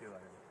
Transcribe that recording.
campeones.